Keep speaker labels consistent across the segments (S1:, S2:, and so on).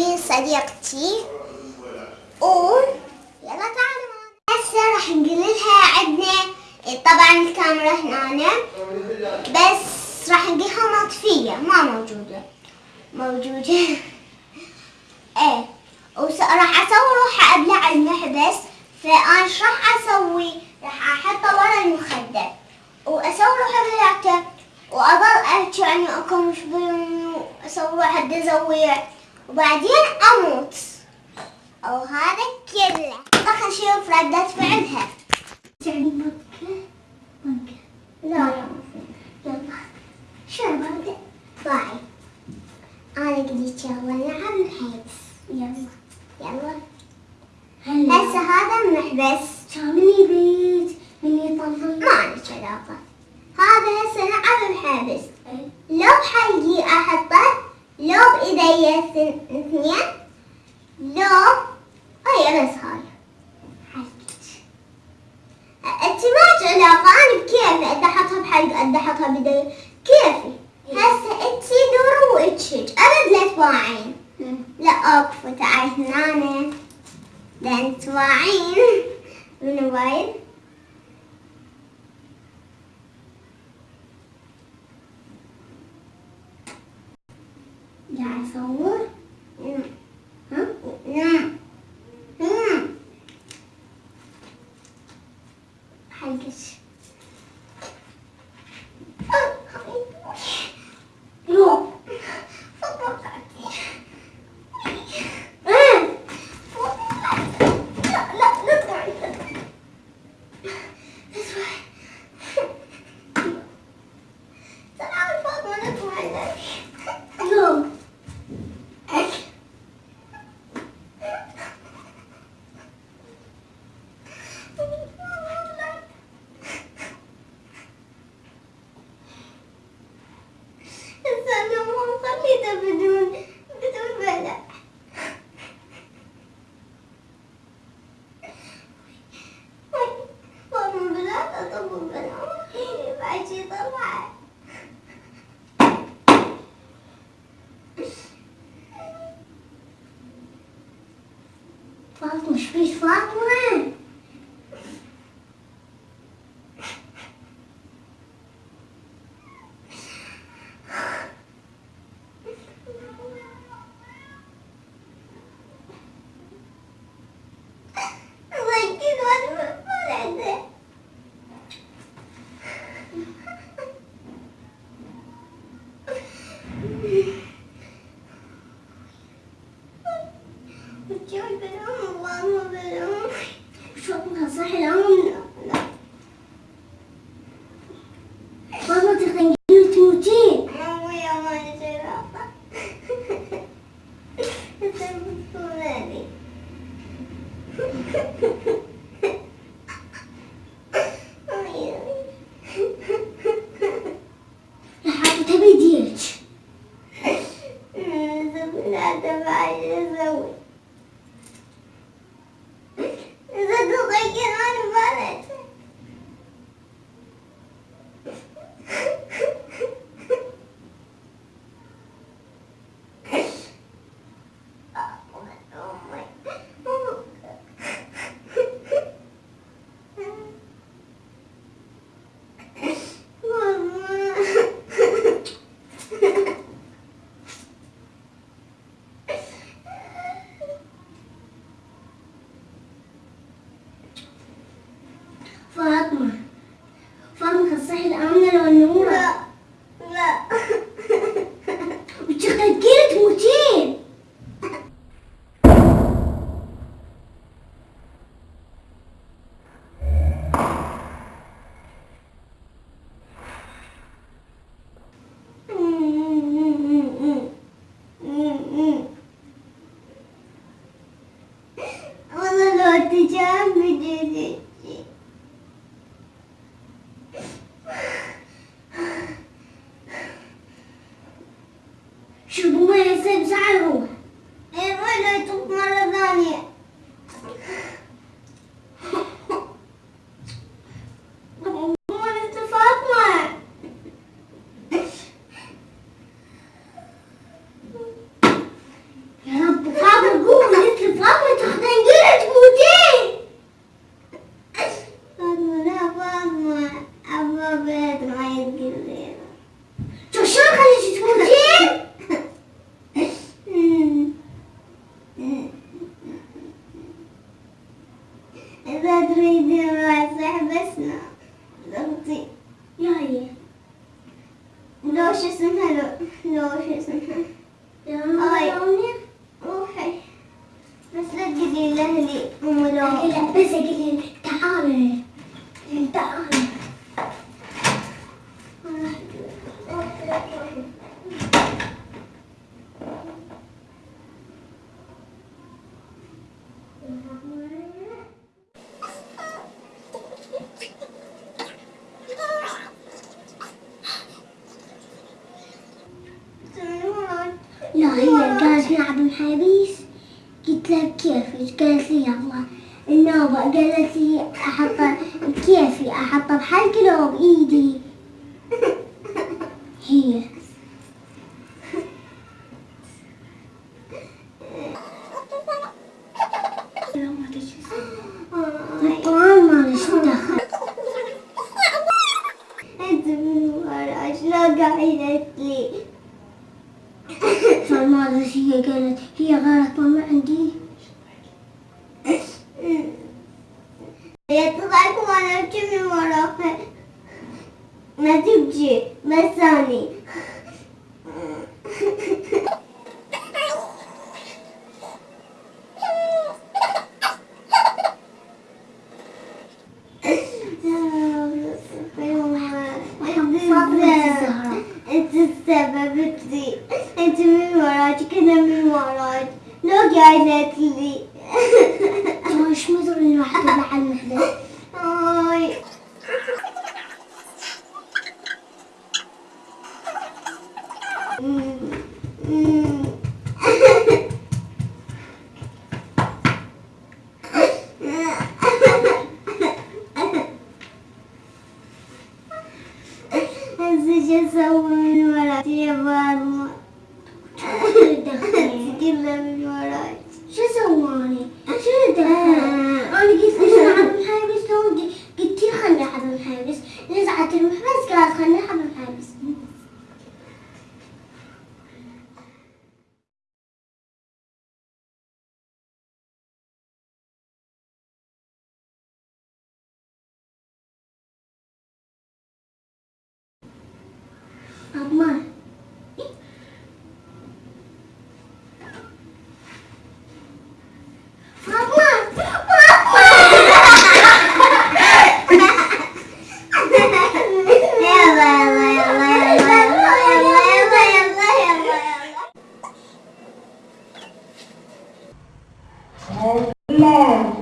S1: بين صديقتي. و يلا تعالوا هسه راح نقول لها عندنا طبعا الكاميرا هنا. بس راح نقولها مطفية ما موجودة. موجودة. إيه. وراح أسوي روحي ابلع المحبس. فأنا إيش راح أسوي؟ راح احطه ورا المخدة. وأسوي روحي بلعته وأظل احكي يعني أكون مش أسوي حد ازويع وبعدين أموت. أو هذا كله. خلينا نشوف ردة فعلها
S2: يعني بكة بكة
S1: لا لا
S2: يلا
S1: شو باي أنا قديت يلا. الحبس
S2: يلا
S1: هسه هذا المحبس
S2: من يطلع
S1: ما عندك علاقة هذا هسه نلعب الحبس لو بحلقي احطه لو بايدي اثن- اثنين لو هي بس هاي ما علاقة أنا بكيفي أدي أحطها بحلق أدي أحطها بايدي كيفي هسه انت دوري واتشج ابد لا تواعين لا اكفو تعال هنا لأن تواعين من وايد nhà xấu.
S2: прийшла Ha, ha, ha. لو
S1: شو اسمها لو لو شو اسمها.
S2: أمي
S1: روحي بس لا تقولي لأهلي أم لو
S2: بس أقول تعالي لا هي قالت نلعب محابيس قلت لها كيف قالت لي يلا النوبة قالت لي أحط كيفي أحطه بحلقي لو بإيدي هي الطعام ما ليش دخل
S1: أنت من وراش لا قاعدة لي
S2: فما أدري إيش هي قالت هي غيرت ماما عندي
S1: يطلعك وأنا أبكي من وراك ما تبكي بس ثاني أنت السبب تري انت من وراك أنا من وراك لو قاعدة لي
S2: وش مدري الواحد مع المحدث
S1: تجسموا من وراي يبانوا
S2: شو سواني؟ شو أنا قلت ليش عبد الحارس قلت لي خلني عبد الحارس نزعت المحبس قالت
S1: خلني عبد 엄마.
S2: Mom.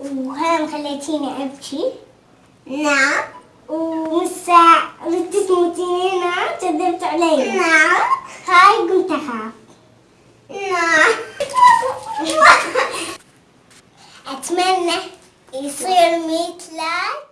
S2: وهم خليتيني أبكي
S1: نعم.
S2: ومسا ردت تموتيني نعم كذبت علي
S1: نعم.
S2: هاي قمت أخاف
S1: نعم.
S2: أتمنى يصير ميت لايك